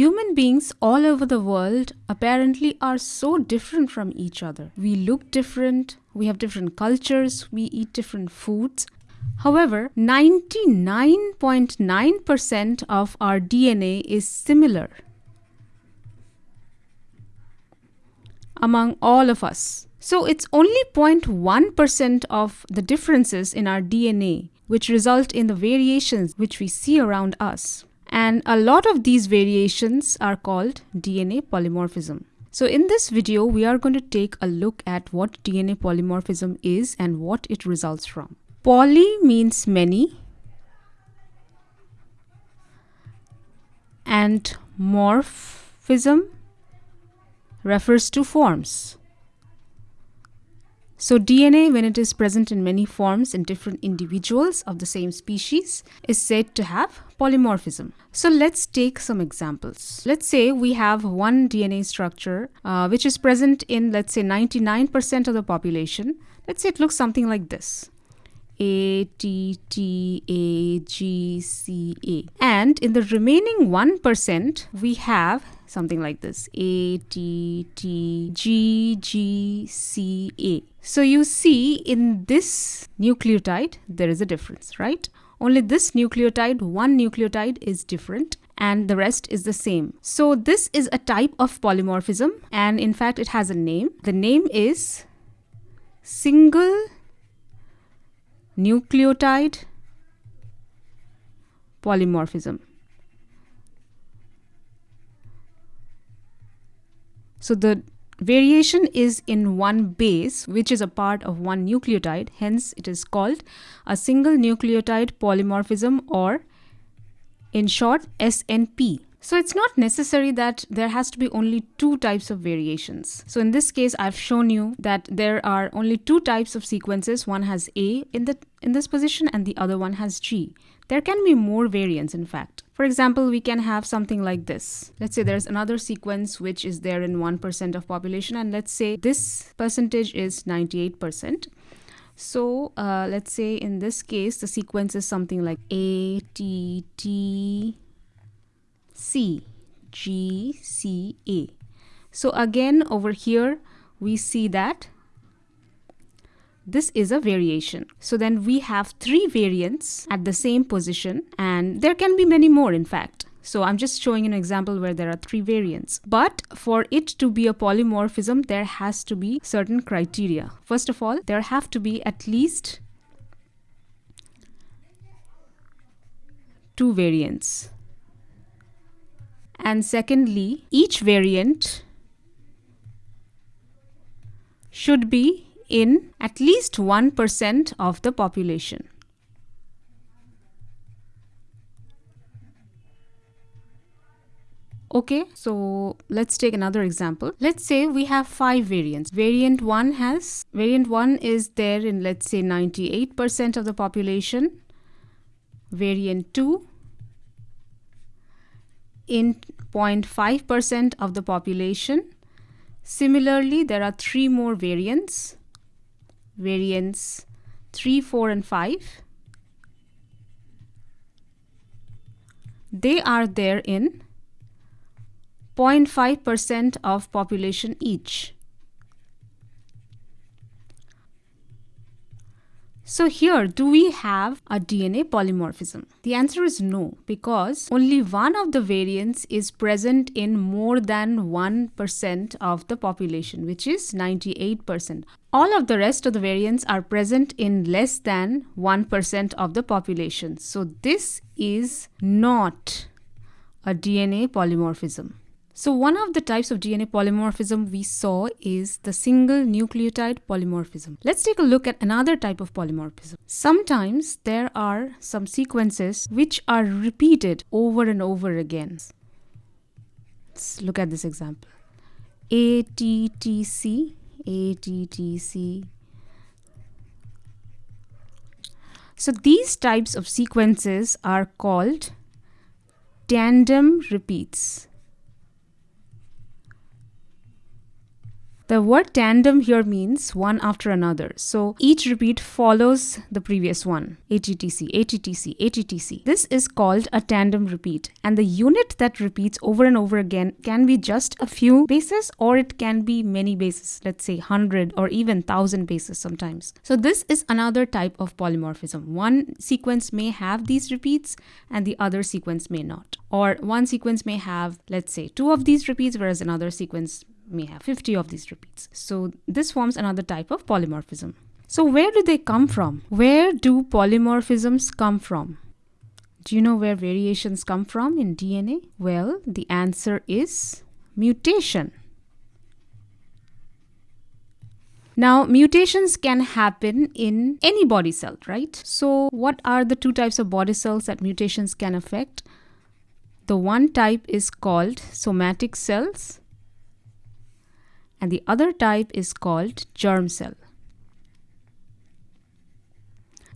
human beings all over the world apparently are so different from each other. We look different, we have different cultures, we eat different foods. However, 99.9% of our DNA is similar among all of us. So it's only 0.1% of the differences in our DNA which result in the variations which we see around us. And a lot of these variations are called DNA polymorphism. So in this video, we are going to take a look at what DNA polymorphism is and what it results from. Poly means many and morphism refers to forms. So DNA, when it is present in many forms in different individuals of the same species, is said to have polymorphism. So let's take some examples. Let's say we have one DNA structure uh, which is present in, let's say, 99% of the population. Let's say it looks something like this. A, T, T, A, G, C, A. And in the remaining 1%, we have something like this A, T, T, G, G, C, A. So you see in this nucleotide, there is a difference, right? Only this nucleotide, one nucleotide is different and the rest is the same. So this is a type of polymorphism and in fact it has a name. The name is single nucleotide polymorphism. So the variation is in one base which is a part of one nucleotide hence it is called a single nucleotide polymorphism or in short SNP. So it's not necessary that there has to be only two types of variations. So in this case, I've shown you that there are only two types of sequences. One has A in, the, in this position and the other one has G. There can be more variants in fact. For example, we can have something like this. Let's say there's another sequence which is there in 1% of population and let's say this percentage is 98%. So uh, let's say in this case, the sequence is something like A, T, T, C, G, C, A. So again, over here, we see that this is a variation. So then we have three variants at the same position and there can be many more in fact. So I'm just showing an example where there are three variants. But for it to be a polymorphism, there has to be certain criteria. First of all, there have to be at least two variants. And secondly, each variant should be in at least 1% of the population. Okay, so let's take another example. Let's say we have five variants. Variant 1 has, variant 1 is there in let's say 98% of the population. Variant 2 in 0.5% of the population. Similarly, there are three more variants variants 3, 4 and 5. They are there in 0.5% of population each. So here, do we have a DNA polymorphism? The answer is no, because only one of the variants is present in more than 1% of the population, which is 98%. All of the rest of the variants are present in less than 1% of the population. So this is not a DNA polymorphism. So one of the types of DNA polymorphism we saw is the single nucleotide polymorphism. Let's take a look at another type of polymorphism. Sometimes there are some sequences which are repeated over and over again. Let's look at this example. ATTC, ATTC. So these types of sequences are called tandem repeats. The word tandem here means one after another. So each repeat follows the previous one. ATTC, ATTC, ATTC. This is called a tandem repeat. And the unit that repeats over and over again can be just a few bases or it can be many bases. Let's say 100 or even 1000 bases sometimes. So this is another type of polymorphism. One sequence may have these repeats and the other sequence may not. Or one sequence may have, let's say, two of these repeats, whereas another sequence may have 50 of these repeats. So this forms another type of polymorphism. So where do they come from? Where do polymorphisms come from? Do you know where variations come from in DNA? Well, the answer is mutation. Now, mutations can happen in any body cell, right? So, what are the two types of body cells that mutations can affect? The one type is called somatic cells, and the other type is called germ cell.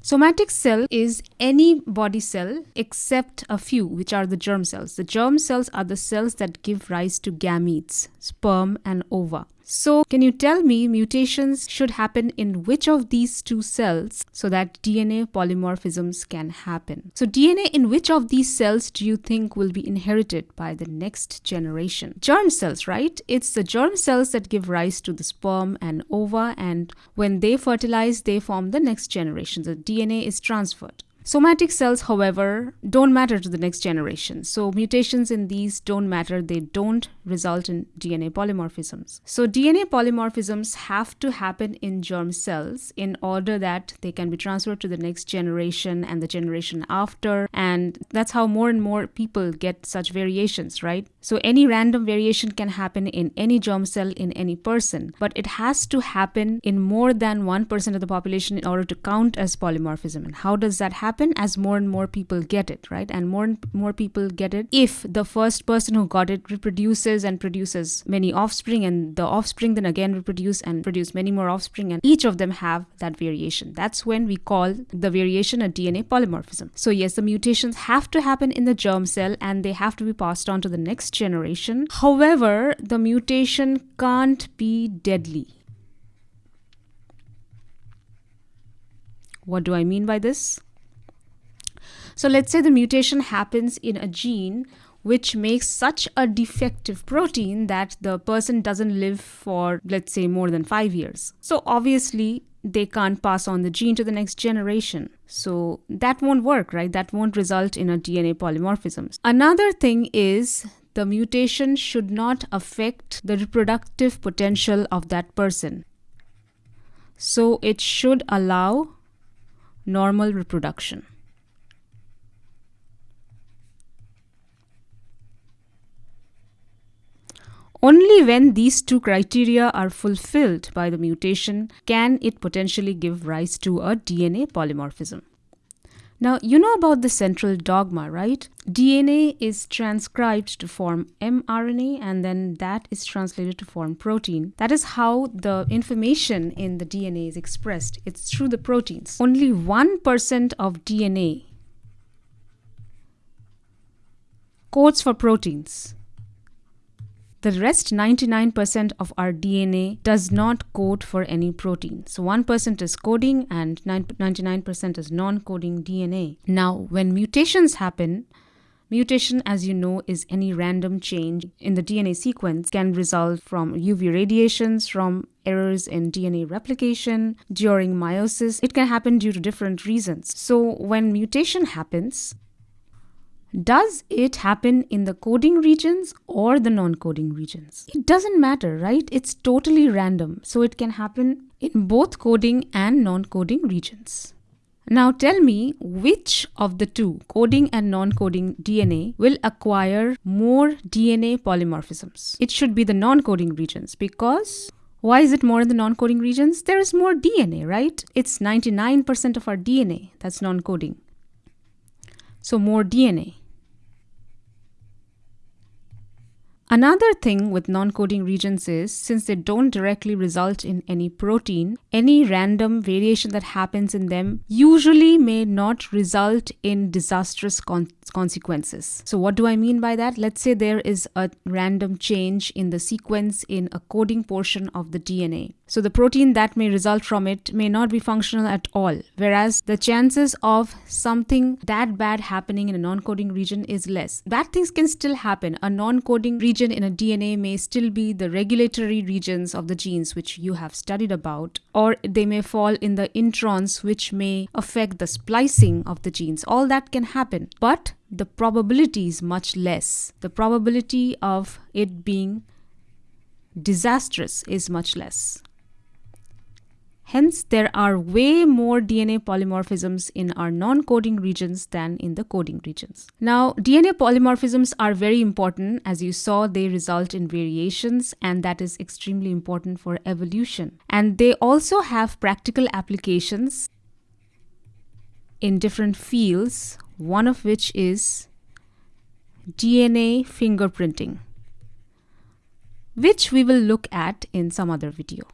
Somatic cell is any body cell except a few, which are the germ cells. The germ cells are the cells that give rise to gametes, sperm, and ova. So, can you tell me mutations should happen in which of these two cells so that DNA polymorphisms can happen? So, DNA in which of these cells do you think will be inherited by the next generation? Germ cells, right? It's the germ cells that give rise to the sperm and ova, and when they fertilize, they form the next generation. The DNA is transferred. Somatic cells, however, don't matter to the next generation. So mutations in these don't matter. They don't result in DNA polymorphisms. So DNA polymorphisms have to happen in germ cells in order that they can be transferred to the next generation and the generation after. And that's how more and more people get such variations, right? So any random variation can happen in any germ cell in any person, but it has to happen in more than 1% of the population in order to count as polymorphism. And how does that happen? Happen as more and more people get it, right? And more and more people get it if the first person who got it reproduces and produces many offspring, and the offspring then again reproduce and produce many more offspring, and each of them have that variation. That's when we call the variation a DNA polymorphism. So, yes, the mutations have to happen in the germ cell and they have to be passed on to the next generation. However, the mutation can't be deadly. What do I mean by this? So let's say the mutation happens in a gene which makes such a defective protein that the person doesn't live for, let's say, more than five years. So obviously, they can't pass on the gene to the next generation. So that won't work, right? That won't result in a DNA polymorphism. Another thing is the mutation should not affect the reproductive potential of that person. So it should allow normal reproduction. Only when these two criteria are fulfilled by the mutation can it potentially give rise to a DNA polymorphism. Now, you know about the central dogma, right? DNA is transcribed to form mRNA and then that is translated to form protein. That is how the information in the DNA is expressed. It's through the proteins. Only 1% of DNA codes for proteins. The rest 99% of our DNA does not code for any protein. So 1% is coding and 99% is non-coding DNA. Now, when mutations happen, Mutation, as you know, is any random change in the DNA sequence can result from UV radiations, from errors in DNA replication, during meiosis. It can happen due to different reasons. So, when mutation happens, does it happen in the coding regions or the non coding regions? It doesn't matter, right? It's totally random. So it can happen in both coding and non coding regions. Now tell me which of the two, coding and non coding DNA, will acquire more DNA polymorphisms? It should be the non coding regions because why is it more in the non coding regions? There is more DNA, right? It's 99% of our DNA that's non coding. So, more DNA. Another thing with non-coding regions is since they don't directly result in any protein, any random variation that happens in them usually may not result in disastrous con consequences. So what do I mean by that? Let's say there is a random change in the sequence in a coding portion of the DNA. So the protein that may result from it may not be functional at all, whereas the chances of something that bad happening in a non-coding region is less. Bad things can still happen. A non-coding region in a DNA may still be the regulatory regions of the genes which you have studied about, or they may fall in the introns which may affect the splicing of the genes. All that can happen, but the probability is much less. The probability of it being disastrous is much less. Hence, there are way more DNA polymorphisms in our non-coding regions than in the coding regions. Now, DNA polymorphisms are very important. As you saw, they result in variations and that is extremely important for evolution. And they also have practical applications in different fields, one of which is DNA fingerprinting, which we will look at in some other video.